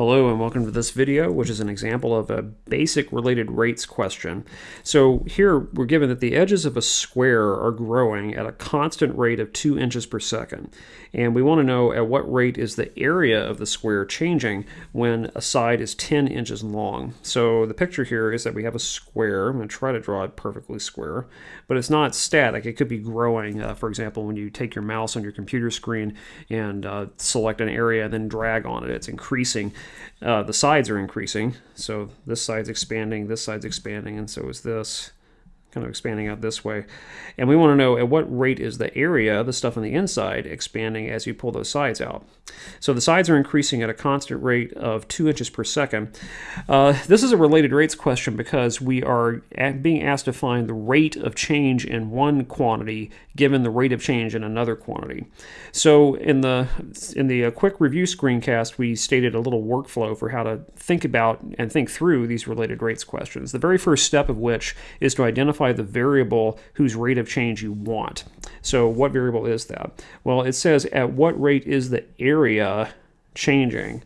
Hello and welcome to this video, which is an example of a basic related rates question. So here we're given that the edges of a square are growing at a constant rate of 2 inches per second. And we want to know at what rate is the area of the square changing when a side is 10 inches long. So the picture here is that we have a square. I'm going to try to draw it perfectly square, but it's not static. It could be growing. Uh, for example, when you take your mouse on your computer screen and uh, select an area and then drag on it, it's increasing uh, the sides are increasing. So this side's expanding, this side's expanding, and so is this kind of expanding out this way. And we want to know at what rate is the area, the stuff on the inside, expanding as you pull those sides out. So the sides are increasing at a constant rate of 2 inches per second. Uh, this is a related rates question because we are being asked to find the rate of change in one quantity given the rate of change in another quantity. So in the in the uh, quick review screencast, we stated a little workflow for how to think about and think through these related rates questions. The very first step of which is to identify the variable whose rate of change you want. So what variable is that? Well, it says at what rate is the area changing?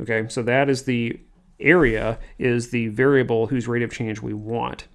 Okay, so that is the area is the variable whose rate of change we want.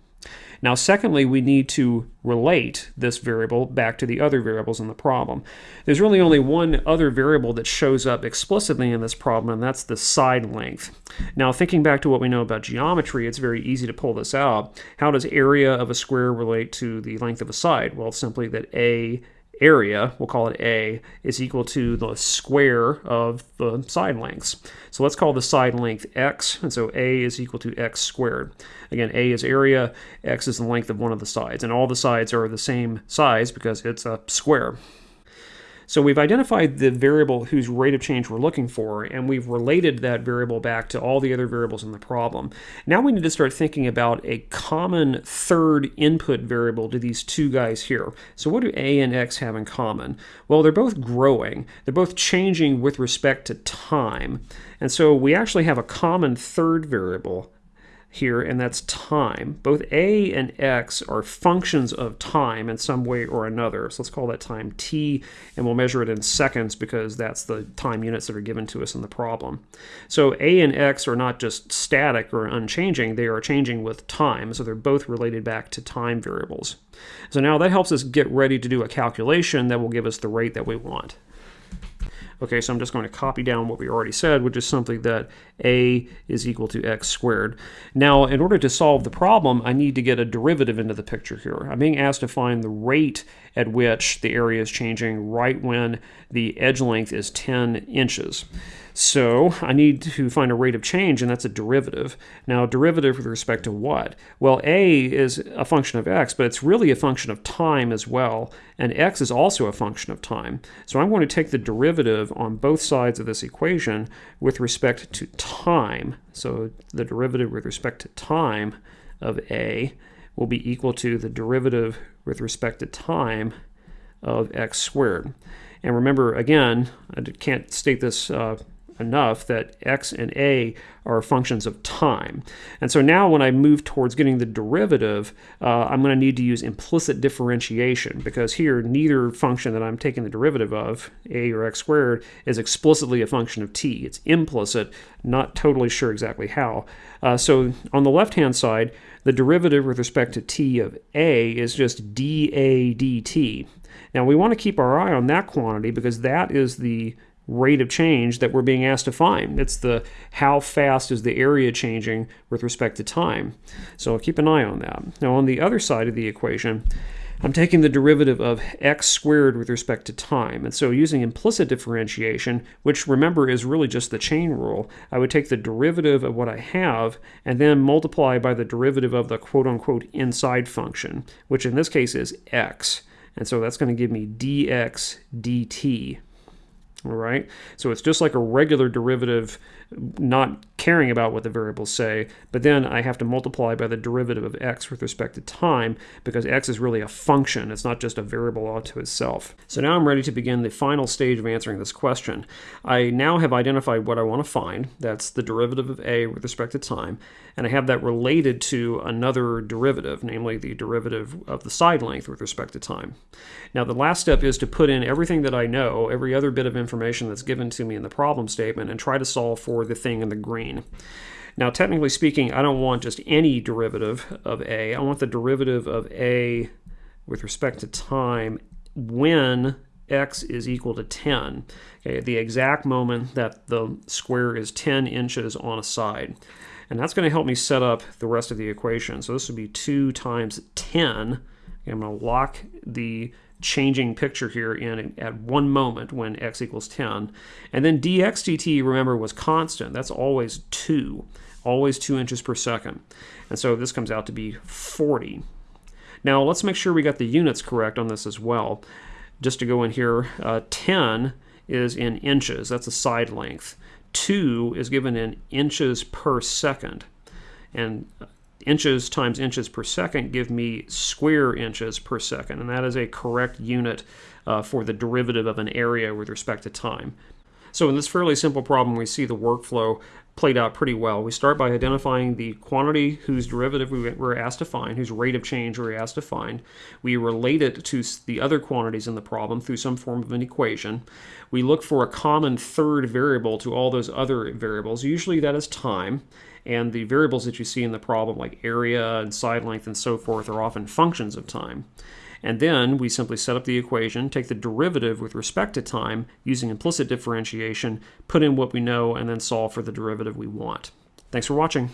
Now, secondly, we need to relate this variable back to the other variables in the problem. There's really only one other variable that shows up explicitly in this problem, and that's the side length. Now, thinking back to what we know about geometry, it's very easy to pull this out. How does area of a square relate to the length of a side? Well, simply that A area, we'll call it A, is equal to the square of the side lengths. So let's call the side length x, and so A is equal to x squared. Again, A is area, x is the length of one of the sides, and all the sides are the same size because it's a square. So we've identified the variable whose rate of change we're looking for, and we've related that variable back to all the other variables in the problem. Now we need to start thinking about a common third input variable to these two guys here. So what do a and x have in common? Well, they're both growing. They're both changing with respect to time. And so we actually have a common third variable here, and that's time. Both a and x are functions of time in some way or another. So let's call that time t, and we'll measure it in seconds because that's the time units that are given to us in the problem. So a and x are not just static or unchanging, they are changing with time, so they're both related back to time variables. So now that helps us get ready to do a calculation that will give us the rate that we want. Okay, so I'm just going to copy down what we already said, which is something that a is equal to x squared. Now, in order to solve the problem, I need to get a derivative into the picture here. I'm being asked to find the rate at which the area is changing right when the edge length is 10 inches. So I need to find a rate of change, and that's a derivative. Now, derivative with respect to what? Well, a is a function of x, but it's really a function of time as well, and x is also a function of time. So I'm going to take the derivative on both sides of this equation with respect to time. So the derivative with respect to time of a will be equal to the derivative with respect to time of x squared. And remember, again, I can't state this uh, enough that x and a are functions of time. And so now when I move towards getting the derivative, uh, I'm going to need to use implicit differentiation because here neither function that I'm taking the derivative of, a or x squared, is explicitly a function of t. It's implicit, not totally sure exactly how. Uh, so on the left-hand side, the derivative with respect to t of a is just dA dt. Now we want to keep our eye on that quantity because that is the rate of change that we're being asked to find. It's the how fast is the area changing with respect to time. So keep an eye on that. Now on the other side of the equation, I'm taking the derivative of x squared with respect to time. And so using implicit differentiation, which remember is really just the chain rule, I would take the derivative of what I have and then multiply by the derivative of the quote-unquote inside function, which in this case is x. And so that's going to give me dx dt all right, so it's just like a regular derivative, not caring about what the variables say, but then I have to multiply by the derivative of x with respect to time because x is really a function. It's not just a variable all to itself. So now I'm ready to begin the final stage of answering this question. I now have identified what I want to find. That's the derivative of a with respect to time, and I have that related to another derivative, namely the derivative of the side length with respect to time. Now the last step is to put in everything that I know, every other bit of information that's given to me in the problem statement and try to solve for the thing in the green. Now, technically speaking, I don't want just any derivative of a. I want the derivative of a with respect to time when x is equal to 10, okay, the exact moment that the square is 10 inches on a side. And that's going to help me set up the rest of the equation. So this would be 2 times 10. Okay, I'm going to lock the changing picture here in at one moment when x equals 10. And then dx dt, remember, was constant. That's always 2, always 2 inches per second. And so this comes out to be 40. Now let's make sure we got the units correct on this as well just to go in here, uh, 10 is in inches. That's a side length. 2 is given in inches per second. And inches times inches per second give me square inches per second. And that is a correct unit uh, for the derivative of an area with respect to time. So in this fairly simple problem, we see the workflow played out pretty well. We start by identifying the quantity whose derivative we were asked to find, whose rate of change we were asked to find. We relate it to the other quantities in the problem through some form of an equation. We look for a common third variable to all those other variables. Usually that is time. And the variables that you see in the problem, like area and side length and so forth, are often functions of time. And then we simply set up the equation, take the derivative with respect to time using implicit differentiation, put in what we know, and then solve for the derivative we want. Thanks for watching.